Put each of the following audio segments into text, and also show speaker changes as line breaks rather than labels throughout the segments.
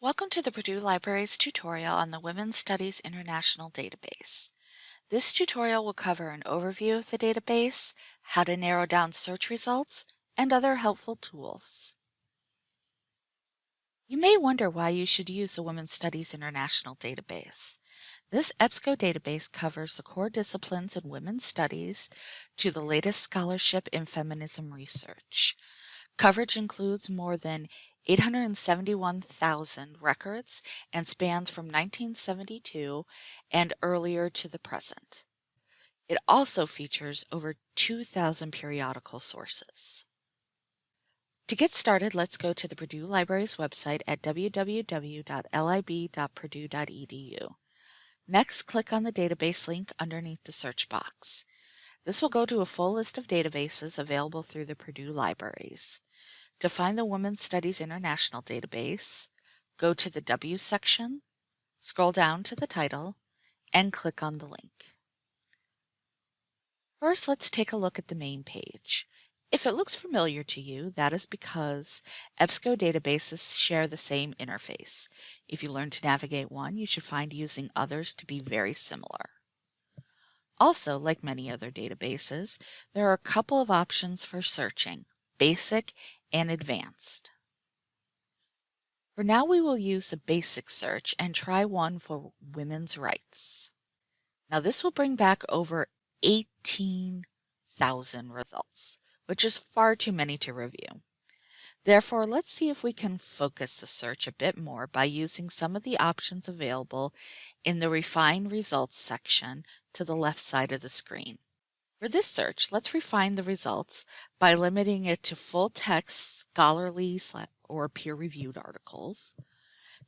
Welcome to the Purdue Library's tutorial on the Women's Studies International Database. This tutorial will cover an overview of the database, how to narrow down search results, and other helpful tools. You may wonder why you should use the Women's Studies International Database. This EBSCO database covers the core disciplines in women's studies to the latest scholarship in feminism research. Coverage includes more than 871,000 records and spans from 1972 and earlier to the present. It also features over 2,000 periodical sources. To get started, let's go to the Purdue Library's website at www.lib.purdue.edu. Next, click on the database link underneath the search box. This will go to a full list of databases available through the Purdue Libraries. To find the Women's Studies International database, go to the W section, scroll down to the title, and click on the link. First, let's take a look at the main page. If it looks familiar to you, that is because EBSCO databases share the same interface. If you learn to navigate one, you should find using others to be very similar. Also, like many other databases, there are a couple of options for searching, basic and advanced. For now we will use the basic search and try one for women's rights. Now this will bring back over 18,000 results, which is far too many to review. Therefore, let's see if we can focus the search a bit more by using some of the options available in the Refine Results section to the left side of the screen. For this search, let's refine the results by limiting it to full-text scholarly or peer-reviewed articles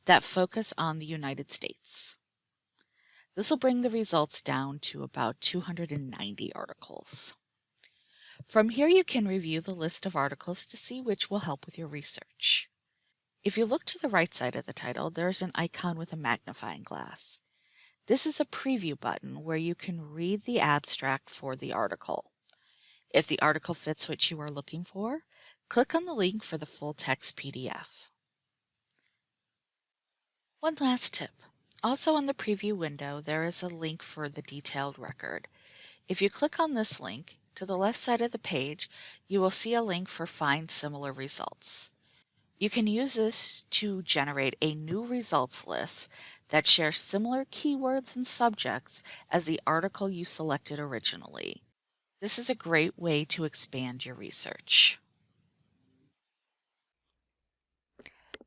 that focus on the United States. This will bring the results down to about 290 articles. From here you can review the list of articles to see which will help with your research. If you look to the right side of the title, there is an icon with a magnifying glass. This is a preview button where you can read the abstract for the article. If the article fits what you are looking for, click on the link for the full text PDF. One last tip. Also in the preview window, there is a link for the detailed record. If you click on this link, to the left side of the page, you will see a link for Find Similar Results. You can use this to generate a new results list that share similar keywords and subjects as the article you selected originally. This is a great way to expand your research.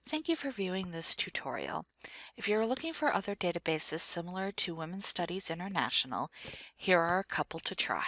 Thank you for viewing this tutorial. If you're looking for other databases similar to Women's Studies International, here are a couple to try.